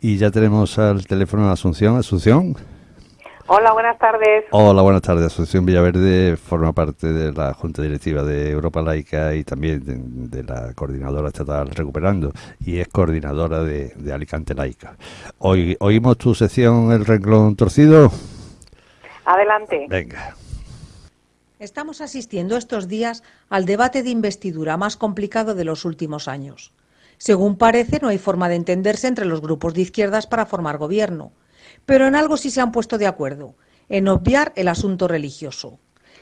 Y ya tenemos al teléfono a Asunción. Asunción. Hola, buenas tardes. Hola, buenas tardes. Asunción Villaverde forma parte de la Junta Directiva de Europa Laica y también de, la Coordinadora Estatal Recuperando y es coordinadora de, Alicante Laica. Hoy oímos tu sección El renglón torcido. Adelante. Venga. Estamos asistiendo estos días al debate de investidura más complicado de los últimos años. Según parece, no hay forma de entenderse entre los grupos de izquierdas para formar gobierno. Pero en algo sí se han puesto de acuerdo, en obviar el asunto religioso.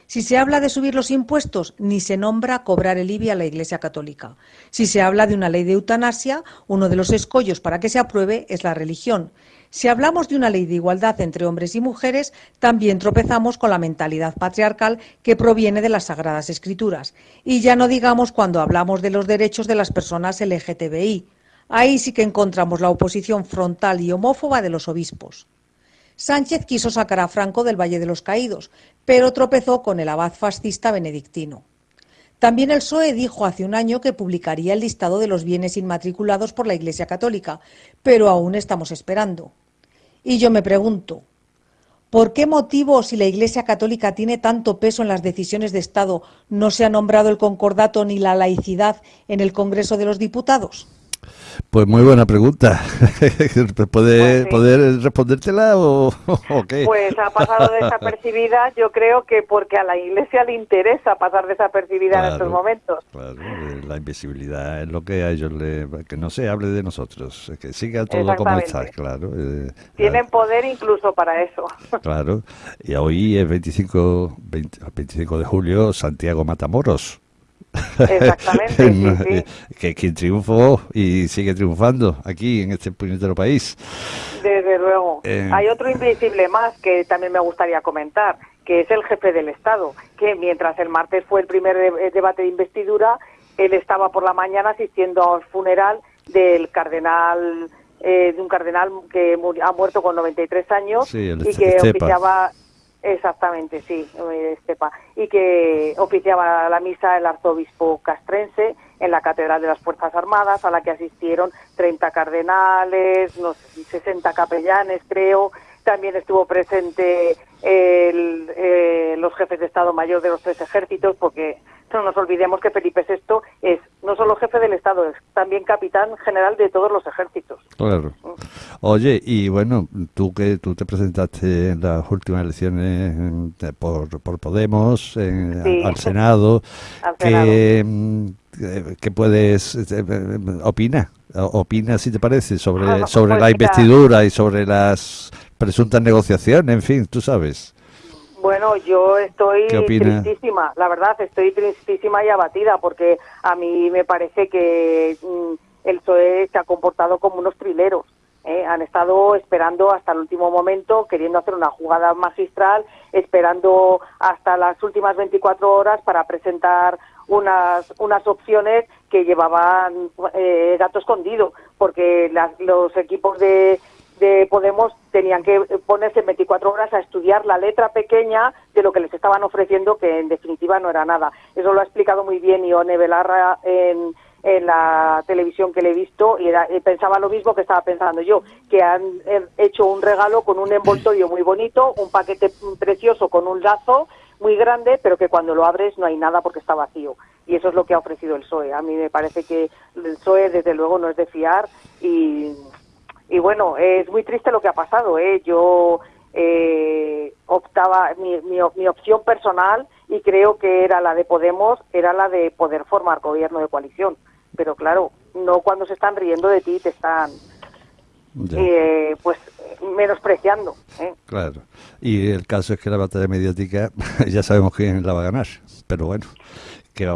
Si se habla de subir los impuestos, ni se nombra cobrar el IBI a la Iglesia Católica. Si se habla de una ley de eutanasia, uno de los escollos para que se apruebe es la religión. Si hablamos de una ley de igualdad entre hombres y mujeres, también tropezamos con la mentalidad patriarcal que proviene de las Sagradas Escrituras. Y ya no digamos cuando hablamos de los derechos de las personas LGTBI. Ahí sí que encontramos la oposición frontal y homófoba de los obispos. Sánchez quiso sacar a Franco del Valle de los Caídos, pero tropezó con el abad fascista benedictino. También el PSOE dijo hace un año que publicaría el listado de los bienes inmatriculados por la Iglesia Católica, pero aún estamos esperando. Y yo me pregunto, ¿por qué motivo, si la Iglesia Católica tiene tanto peso en las decisiones de Estado, no se ha nombrado el concordato ni la laicidad en el Congreso de los Diputados? Pues muy buena pregunta. ¿Puede, pues ¿Poder respondértela o, qué? Pues ha pasado desapercibida, yo creo que porque a la Iglesia le interesa pasar desapercibida en estos momentos. Claro, eh, la invisibilidad es lo que a ellos le... que no se hable de nosotros, que siga todo como está, claro. Eh, Tienen poder incluso para eso. Claro, y hoy es 25, 25 de julio, Santiago Matamoros. Exactamente. Que quien triunfó y sigue triunfando aquí en este puñetero país. Desde luego. Eh, Hay otro invisible más que también me gustaría comentar, que es el jefe del Estado, que mientras el martes fue el primer debate de investidura, él estaba por la mañana asistiendo al funeral del cardenal eh, de un cardenal que ha muerto con 93 años y que oficiaba Exactamente, sí, Estepa. Y que oficiaba la misa el arzobispo castrense en la Catedral de las Fuerzas Armadas, a la que asistieron 30 cardenales, unos 60 capellanes, creo. También estuvo presente el, eh, los jefes de Estado Mayor de los tres ejércitos, porque no nos olvidemos que Felipe VI es no solo jefe del Estado, es también capitán general de todos los ejércitos. Claro. Oye, y bueno, tú que tú te presentaste en las últimas elecciones por, por Podemos, al Senado, que, mm, ¿qué puedes eh, opina? Opina, si te parece, sobre, sobre pues la investidura y sobre las presuntas negociaciones, en fin, tú sabes. Bueno, yo estoy tristísima, la verdad, estoy tristísima y abatida porque a mí me parece que mm, el PSOE se ha comportado como unos trileros. ¿eh? Han estado esperando hasta el último momento, queriendo hacer una jugada magistral, esperando hasta las últimas 24 horas para presentar unas, unas opciones que llevaban eh, gato escondido, porque los equipos de, de Podemos tenían que ponerse 24 horas a estudiar la letra pequeña de lo que les estaban ofreciendo, que en definitiva no era nada. Eso lo ha explicado muy bien Ione Belarra en, en la televisión que le he visto y, pensaba lo mismo que estaba pensando yo, que han hecho un regalo con un envoltorio muy bonito, un paquete precioso con un lazo muy grande, pero que cuando lo abres no hay nada porque está vacío. Y eso es lo que ha ofrecido el PSOE. A mí me parece que el PSOE, desde luego, no es de fiar y y bueno, es muy triste lo que ha pasado. ¿eh? Yo eh, optaba, mi, mi, opción personal, y creo que era la de Podemos, era la de poder formar gobierno de coalición. Pero claro, no cuando se están riendo de ti, te están eh, pues menospreciando. ¿eh? Claro. Y el caso es que la batalla mediática ya sabemos quién la va a ganar. Pero bueno,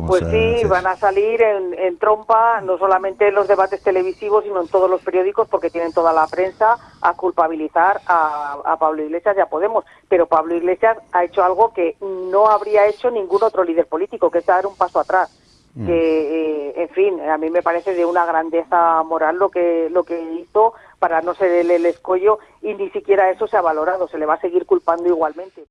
pues sí, van a salir en, trompa, no solamente en los debates televisivos, sino en todos los periódicos, porque tienen toda la prensa a culpabilizar a, Pablo Iglesias y a Podemos. Pero Pablo Iglesias ha hecho algo que no habría hecho ningún otro líder político, que es dar un paso atrás. Mm. Que, eh, en fin, a mí me parece de una grandeza moral lo que, lo que hizo para no ser el, el escollo y ni siquiera eso se ha valorado, se le va a seguir culpando igualmente.